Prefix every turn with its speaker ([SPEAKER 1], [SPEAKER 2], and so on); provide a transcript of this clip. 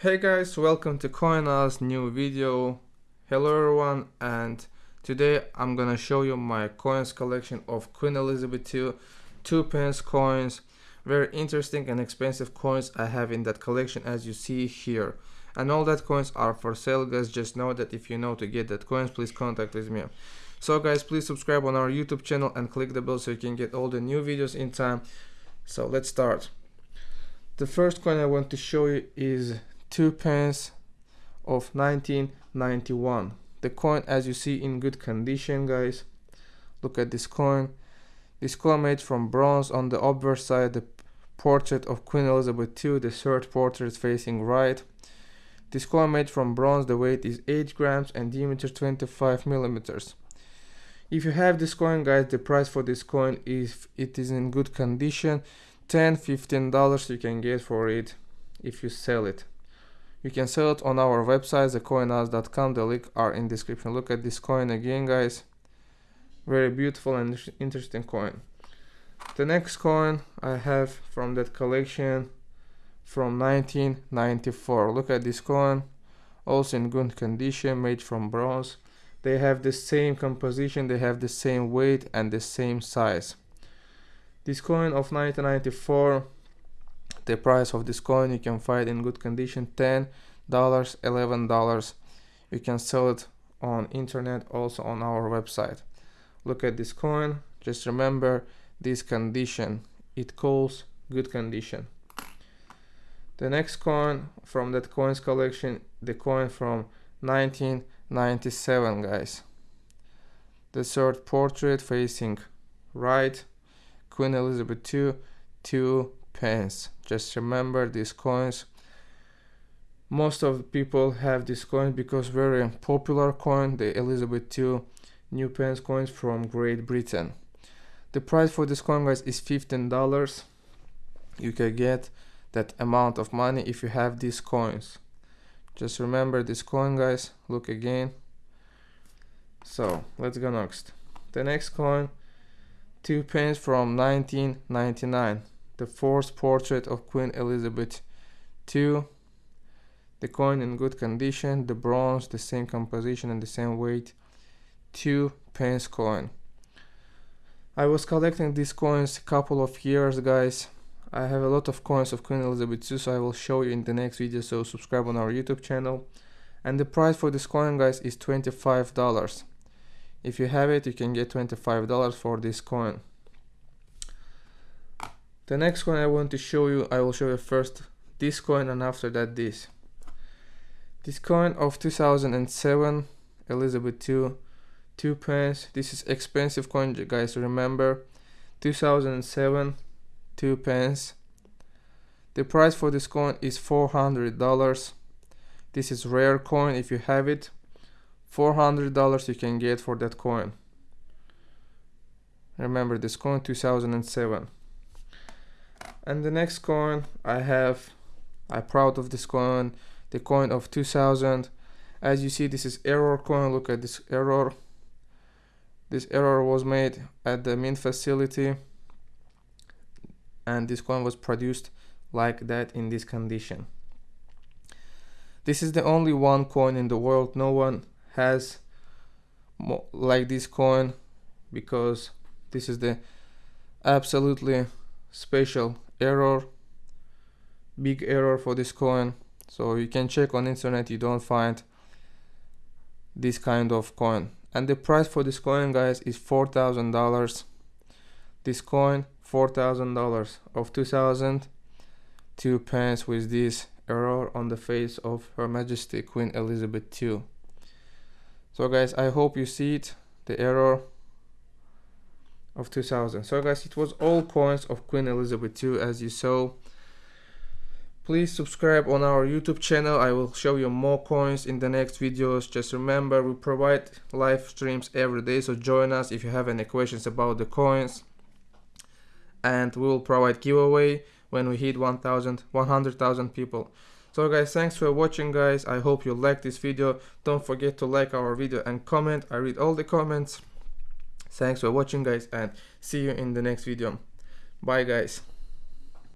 [SPEAKER 1] Hey guys, welcome to CoinOz new video. Hello everyone and today I'm gonna show you my coins collection of Queen Elizabeth II 2 pence coins. Very interesting and expensive coins I have in that collection as you see here. And all that coins are for sale guys, just know that if you know to get that coins please contact with me. So guys please subscribe on our YouTube channel and click the bell so you can get all the new videos in time. So let's start. The first coin I want to show you is two pence of 1991 the coin as you see in good condition guys. Look at this coin. This coin made from bronze. On the obverse side the portrait of Queen Elizabeth II the third portrait facing right. This coin made from bronze. The weight is 8 grams and diameter 25 millimeters. If you have this coin guys the price for this coin if it is in good condition 10 15 dollars you can get for it if you sell it you can sell it on our website thecoinoz.com the link are in description. Look at this coin again guys. Very beautiful and interesting coin. The next coin i have from that collection from 1994 look at this coin. Also in good condition made from bronze. They have the same composition they have the same weight and the same size. This coin of 1994 the price of this coin you can find in good condition 10 dollars 11 dollars. You can sell it on internet also on our website. Look at this coin. Just remember this condition it calls good condition. The next coin from that coins collection the coin from 1997 guys. The third portrait facing right queen elizabeth ii two pence just remember these coins. Most of the people have this coin because very popular coin the elizabeth ii new pence coins from great britain. The price for this coin guys is 15 dollars. You can get that amount of money if you have these coins. Just remember this coin guys. Look again. So let's go next. The next coin two pence from 1999 the fourth portrait of Queen Elizabeth II. The coin in good condition, the bronze, the same composition and the same weight, 2 pence coin. I was collecting these coins a couple of years guys. I have a lot of coins of Queen Elizabeth II so I will show you in the next video so subscribe on our YouTube channel. And the price for this coin guys is $25. If you have it you can get $25 for this coin. The next one I want to show you, I will show you first this coin and after that this. This coin of 2007, Elizabeth II, 2 pence. This is expensive coin guys, remember. 2007, 2 pence. The price for this coin is $400. This is rare coin if you have it. $400 you can get for that coin. Remember this coin 2007 and the next coin I have I'm proud of this coin the coin of 2000 as you see this is error coin. Look at this error. This error was made at the mint facility. And this coin was produced like that in this condition. This is the only one coin in the world. No one has like this coin because this is the absolutely special error big error for this coin. So you can check on internet you don't find this kind of coin. And the price for this coin guys is four thousand dollars. This coin four thousand dollars. Of 2000 two pence with this error on the face of her majesty queen elizabeth ii so guys i hope you see it the error of 2000 so guys it was all coins of queen elizabeth ii as you saw. Please subscribe on our youtube channel. I will show you more coins in the next videos. Just remember we provide live streams every day so join us if you have any questions about the coins. And we will provide giveaway when we hit 1000 100,000 people. So guys thanks for watching guys. I hope you liked this video. Don't forget to like our video and comment. I read all the comments thanks for watching guys and see you in the next video. Bye guys